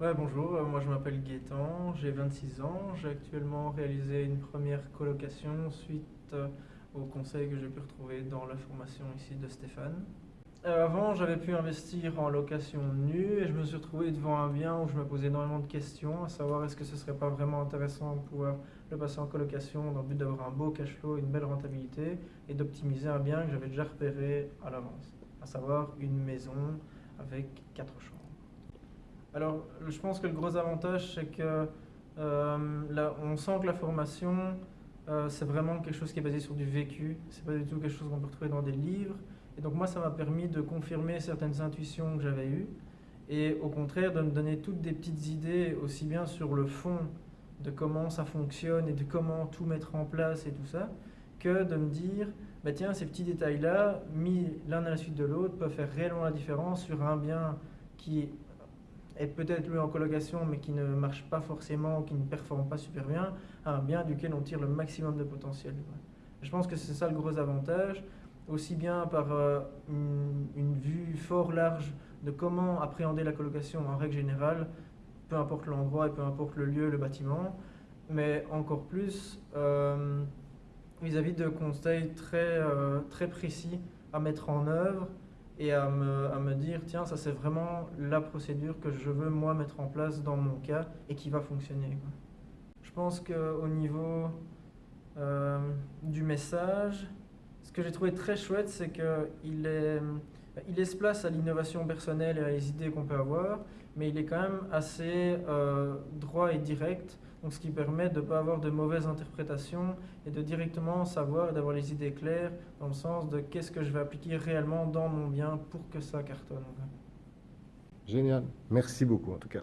Ouais, bonjour, euh, moi je m'appelle Gaëtan, j'ai 26 ans, j'ai actuellement réalisé une première colocation suite euh, au conseil que j'ai pu retrouver dans la formation ici de Stéphane. Euh, avant, j'avais pu investir en location nue et je me suis retrouvé devant un bien où je me posais énormément de questions, à savoir est-ce que ce serait pas vraiment intéressant de pouvoir le passer en colocation dans le but d'avoir un beau cash flow, une belle rentabilité et d'optimiser un bien que j'avais déjà repéré à l'avance, à savoir une maison avec quatre chambres. Alors, je pense que le gros avantage, c'est que euh, là, on sent que la formation, euh, c'est vraiment quelque chose qui est basé sur du vécu. C'est pas du tout quelque chose qu'on peut retrouver dans des livres. Et donc moi, ça m'a permis de confirmer certaines intuitions que j'avais eues. Et au contraire, de me donner toutes des petites idées, aussi bien sur le fond de comment ça fonctionne et de comment tout mettre en place et tout ça, que de me dire, bah tiens, ces petits détails-là, mis l'un à la suite de l'autre, peuvent faire réellement la différence sur un bien qui est peut-être loué en colocation mais qui ne marche pas forcément, qui ne performe pas super bien, un bien duquel on tire le maximum de potentiel. Je pense que c'est ça le gros avantage, aussi bien par euh, une, vue fort large de comment appréhender la colocation en règle générale, peu importe l'endroit et peu importe le lieu, le bâtiment, mais encore plus euh, vis-à-vis de conseils très, euh, très précis à mettre en œuvre et à me, à me dire, tiens, ça c'est vraiment la procédure que je veux moi mettre en place dans mon cas et qui va fonctionner. Je pense qu'au niveau euh, du message, ce que j'ai trouvé très chouette, c'est qu'il est, il laisse place à l'innovation personnelle et à les idées qu'on peut avoir, mais il est quand même assez euh, droit et direct donc, ce qui permet de ne pas avoir de mauvaises interprétations et de directement savoir et d'avoir les idées claires dans le sens de qu'est-ce que je vais appliquer réellement dans mon bien pour que ça cartonne. Génial. Merci beaucoup en tout cas.